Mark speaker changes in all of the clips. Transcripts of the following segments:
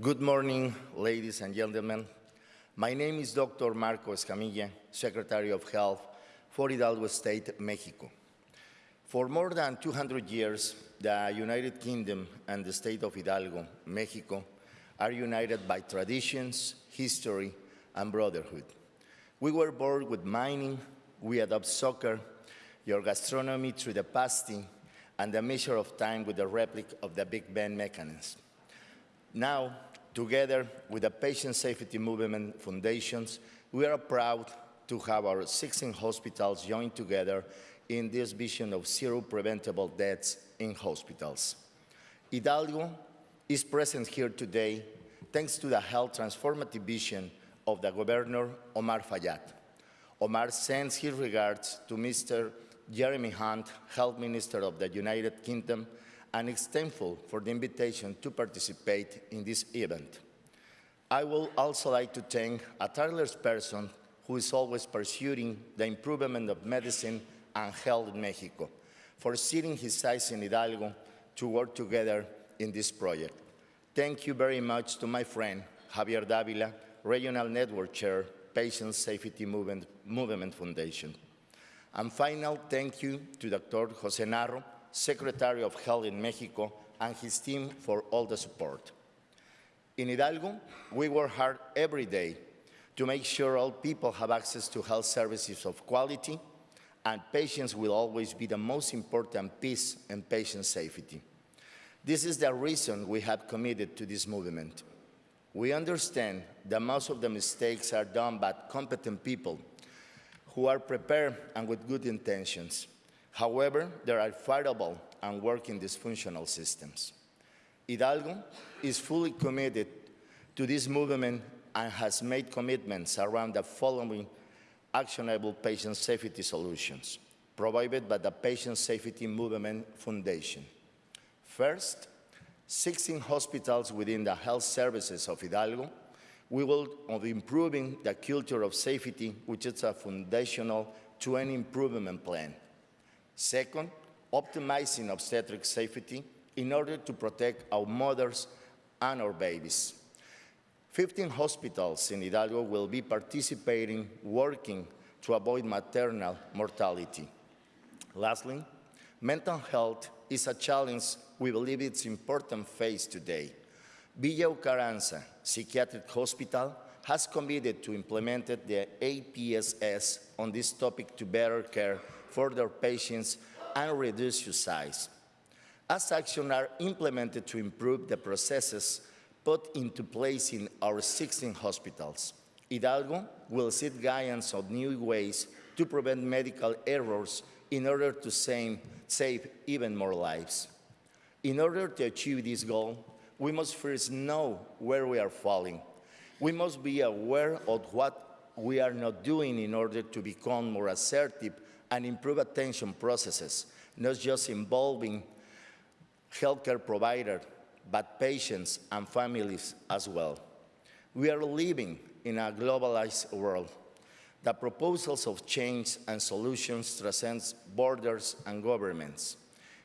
Speaker 1: Good morning, ladies and gentlemen. My name is Dr. Marco Escamilla, Secretary of Health for Hidalgo State, Mexico. For more than 200 years, the United Kingdom and the state of Hidalgo, Mexico, are united by traditions, history, and brotherhood. We were born with mining, we adopt soccer, your gastronomy through the pasty, and the measure of time with the replica of the Big Ben mechanism. Now, together with the Patient Safety Movement Foundations, we are proud to have our 16 hospitals join together in this vision of zero preventable deaths in hospitals. Hidalgo is present here today thanks to the health transformative vision of the Governor Omar Fayad. Omar sends his regards to Mr. Jeremy Hunt, Health Minister of the United Kingdom, and is thankful for the invitation to participate in this event. I will also like to thank a tireless person who is always pursuing the improvement of medicine and health in Mexico, for setting his eyes in Hidalgo to work together in this project. Thank you very much to my friend, Javier Davila, Regional Network Chair, Patient Safety Movement, Movement Foundation. And final thank you to Dr. Jose Narro, Secretary of Health in Mexico, and his team for all the support. In Hidalgo, we work hard every day to make sure all people have access to health services of quality and patients will always be the most important piece in patient safety. This is the reason we have committed to this movement. We understand that most of the mistakes are done by competent people who are prepared and with good intentions. However, there are fireable and working dysfunctional systems. Hidalgo is fully committed to this movement and has made commitments around the following actionable patient safety solutions provided by the Patient Safety Movement Foundation. First, 16 hospitals within the health services of Hidalgo, we will of improving the culture of safety, which is a foundational to any improvement plan. Second, optimizing obstetric safety in order to protect our mothers and our babies. 15 hospitals in Hidalgo will be participating, working to avoid maternal mortality. Lastly, mental health is a challenge we believe it's important face today. Villa Ocaranza Psychiatric Hospital has committed to implement the APSS on this topic to better care for their patients and reduce suicide. As actions are implemented to improve the processes put into place in our 16 hospitals. Hidalgo will seek guidance on new ways to prevent medical errors in order to save, save even more lives. In order to achieve this goal, we must first know where we are falling. We must be aware of what we are not doing in order to become more assertive and improve attention processes, not just involving healthcare providers, but patients and families as well. We are living in a globalized world. The proposals of change and solutions transcend borders and governments.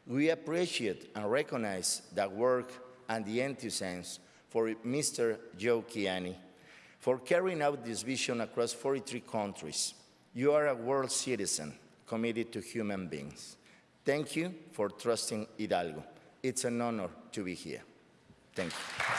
Speaker 1: We appreciate and recognize the work and the enthusiasm for Mr. Joe for carrying out this vision across 43 countries. You are a world citizen committed to human beings. Thank you for trusting Hidalgo. It's an honor to be here. Thank you.